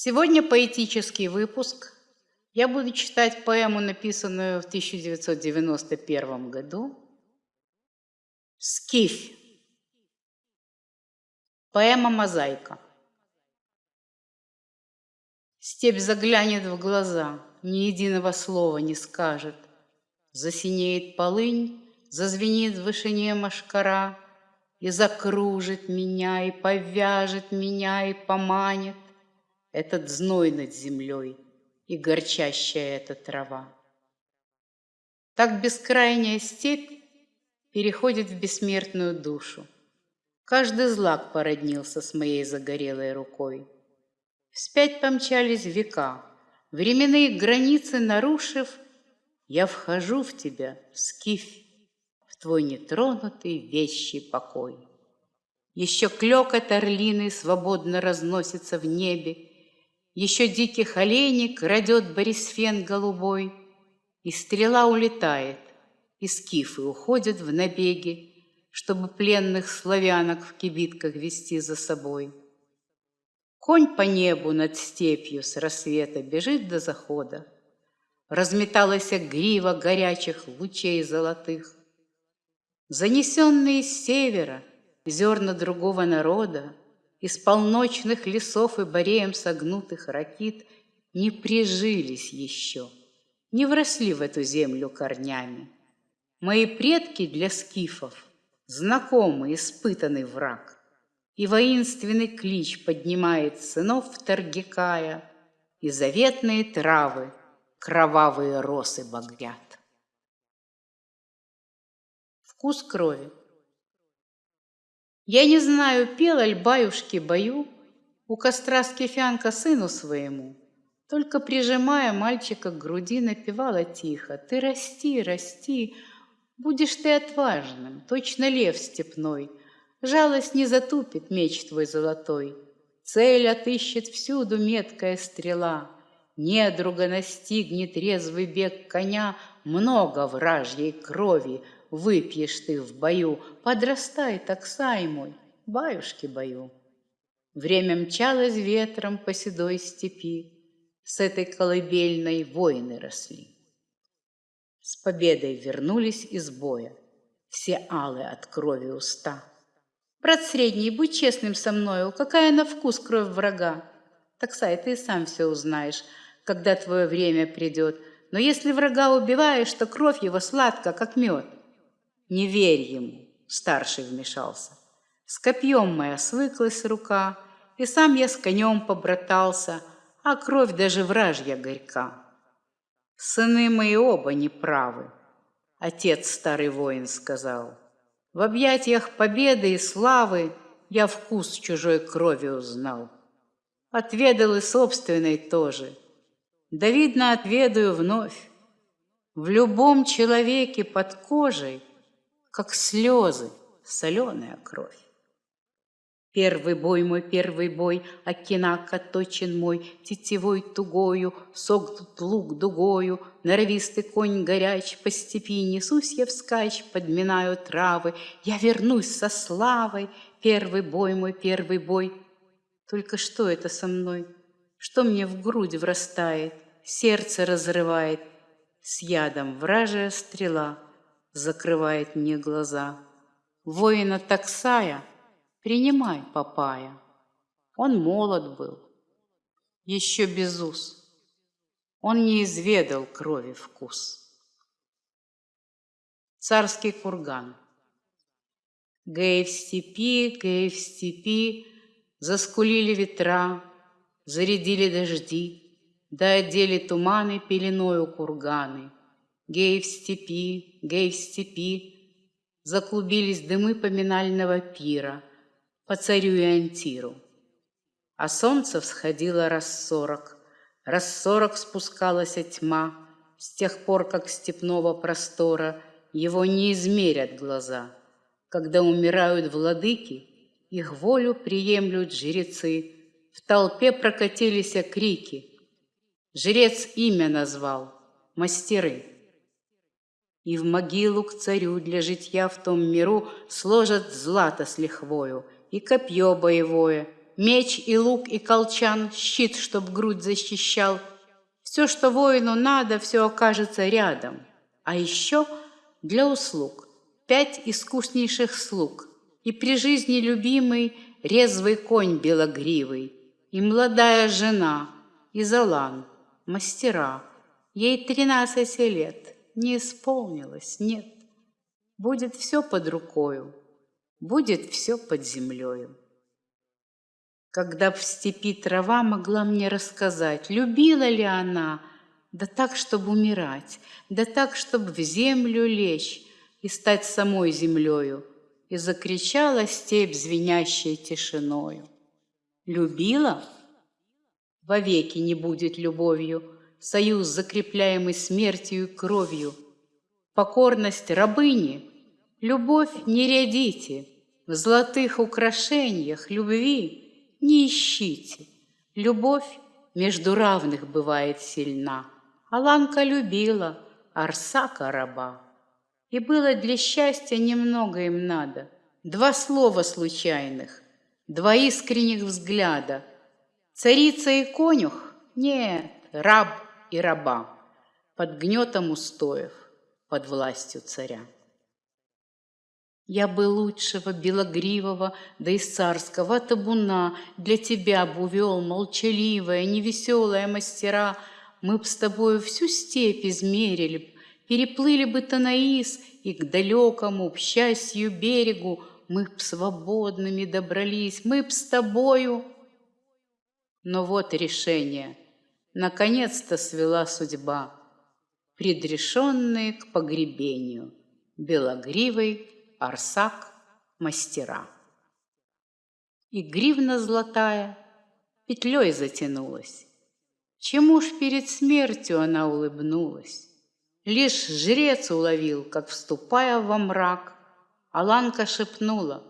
Сегодня поэтический выпуск. Я буду читать поэму, написанную в 1991 году. «Скиф». Поэма «Мозаика». Степь заглянет в глаза, ни единого слова не скажет. Засинеет полынь, зазвенит в вышине машкара И закружит меня, и повяжет меня, и поманит Этот зной над землей и горчащая эта трава. Так бескрайняя степь переходит в бессмертную душу. Каждый злак породнился с моей загорелой рукой. Вспять помчались века, временные границы нарушив, Я вхожу в тебя, скиф, в твой нетронутый вещий покой. Еще клёкот орлины свободно разносится в небе, Еще диких оленей крадет Борисфен голубой, И стрела улетает, и скифы уходят в набеги, Чтобы пленных славянок в кибитках вести за собой. Конь по небу над степью с рассвета бежит до захода. Разметалась грива горячих лучей золотых. Занесенные с севера зерна другого народа Из полночных лесов и бореем согнутых ракит Не прижились еще, не вросли в эту землю корнями. Мои предки для скифов знакомый, испытанный враг и воинственный клич поднимает сынов Таргикая, и заветные травы кровавые росы багрят. Вкус крови. Я не знаю, пел аль баюшки бою у костра скифянка сыну своему, только прижимая мальчика к груди, напевала тихо: "Ты расти, расти, будешь ты отважным, точно лев степной, Жалость не затупит меч твой золотой, Цель отыщет всюду меткая стрела, Недруга настигнет резвый бег коня, Много вражьей крови выпьешь ты в бою, Подрастай, таксай мой, баюшки бою. Время мчалось ветром по седой степи, С этой колыбельной воины росли. С победой вернулись из боя, Все алые от крови уста. Брат средний, будь честным со мною, какая на вкус кровь врага. Так, Сай, ты сам все узнаешь, когда твое время придет. Но если врага убиваешь, то кровь его сладка, как мед. Не верь ему, старший вмешался. С копьем моя свыклась рука, и сам я с конем побратался, а кровь даже вражья горька. Сыны мои оба неправы, отец старый воин сказал. В объятиях победы и славы я вкус чужой крови узнал. Отведал и собственной тоже. Да, видно, отведаю вновь. В любом человеке под кожей, как слезы, соленая кровь. Первый бой мой, первый бой, Окинак точен мой, Тетевой тугою, Согнут лук дугою, Норовистый конь горяч, По степи несусь я вскачь, Подминаю травы, Я вернусь со славой, Первый бой мой, первый бой. Только что это со мной? Что мне в грудь врастает, Сердце разрывает, С ядом вражая стрела Закрывает мне глаза. Воина таксая — Принимай, папая. Он молод был, еще без уз. Он не изведал крови вкус. Царский курган. Гей в степи, гей в степи, Заскулили ветра, зарядили дожди, Да одели туманы пеленою курганы. Гей в степи, гей в степи, Заклубились дымы поминального пира — по царю и антиру. А солнце всходило раз сорок, раз сорок спускалась тьма, с тех пор, как степного простора его не измерят глаза. Когда умирают владыки, их волю приемлют жрецы, в толпе прокатились крики. Жрец имя назвал — мастеры. И в могилу к царю для житья в том миру Сложат злато с лихвою — и копье боевое, Меч и лук и колчан, щит, чтоб грудь защищал. Все, что воину надо, все окажется рядом. А еще для услуг пять искуснейших слуг. И при жизни любимый резвый конь белогривый, И молодая жена, и Залан, мастера. Ей тринадцать лет, не исполнилось, нет. Будет все под рукою, будет все под землею. Когда в степи трава могла мне рассказать, любила ли она, да так, чтобы умирать, да так, чтобы в землю лечь и стать самой землею, и закричала степь, звенящей тишиною. Любила? Вовеки не будет любовью, союз, закрепляемый смертью и кровью. Покорность рабыни, любовь не рядите, в золотых украшениях любви не ищите. Любовь между равных бывает сильна. Аланка любила Арсака раба. И было для счастья немного им надо. Два слова случайных, два искренних взгляда. Царица и конюх? Нет, раб и раба. Под гнетом устоев, под властью царя. Я бы лучшего белогривого, да и царского табуна Для тебя бы увел молчаливая, невеселая мастера. Мы б с тобою всю степь измерили б, Переплыли бы Танаис, и к далекому, к счастью, берегу Мы б свободными добрались, мы б с тобою. Но вот решение, наконец-то свела судьба, Предрешенные к погребению, белогривой Арсак мастера. И гривна золотая петлей затянулась. Чему ж перед смертью она улыбнулась? Лишь жрец уловил, как, вступая во мрак, Аланка шепнула,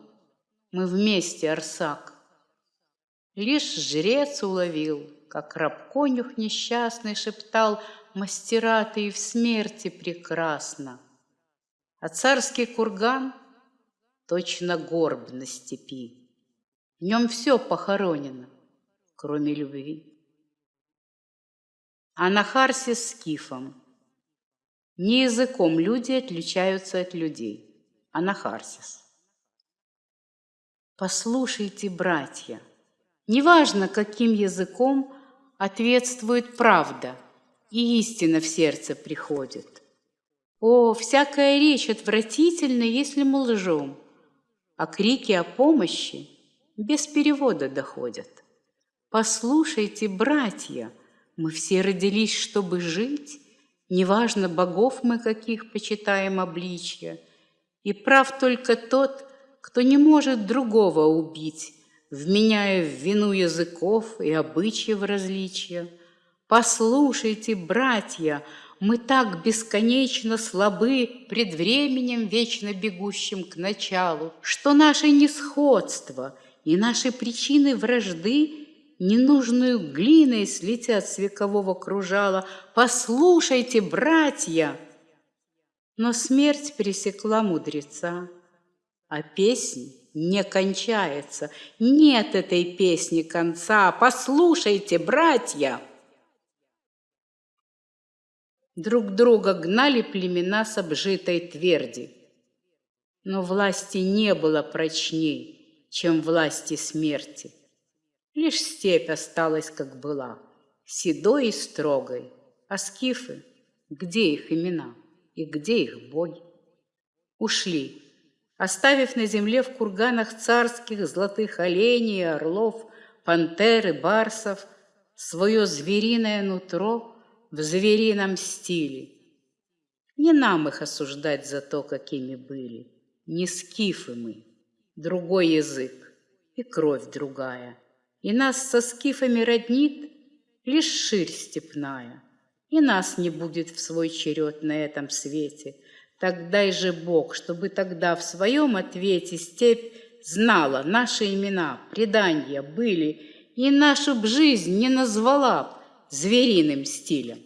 мы вместе, Арсак. Лишь жрец уловил, как раб-конюх несчастный шептал, Мастера ты и в смерти прекрасно. А царский курган точно горб на степи. В нем все похоронено, кроме любви. А на Харсе с Кифом не языком люди отличаются от людей, а на Харсис. Послушайте, братья, неважно, каким языком ответствует правда, и истина в сердце приходит – о, всякая речь отвратительна, если мы лжем, а крики о помощи без перевода доходят. Послушайте, братья, мы все родились, чтобы жить, неважно, богов мы каких почитаем обличья, и прав только тот, кто не может другого убить, вменяя в вину языков и обычаев различия. Послушайте, братья, мы так бесконечно слабы пред временем вечно бегущим к началу, что наше несходство и наши причины вражды ненужную глиной слетят с векового кружала. Послушайте, братья! Но смерть пересекла мудреца, а песнь не кончается. Нет этой песни конца. Послушайте, братья! Друг друга гнали племена с обжитой тверди. Но власти не было прочней, чем власти смерти. Лишь степь осталась, как была, седой и строгой. А скифы, где их имена и где их боги? Ушли, оставив на земле в курганах царских золотых оленей, орлов, пантер и барсов свое звериное нутро — в зверином стиле. Не нам их осуждать за то, какими были. Не скифы мы, другой язык и кровь другая. И нас со скифами роднит лишь ширь степная. И нас не будет в свой черед на этом свете. Так дай же Бог, чтобы тогда в своем ответе степь знала наши имена, предания были, и нашу б жизнь не назвала б звериным стилем.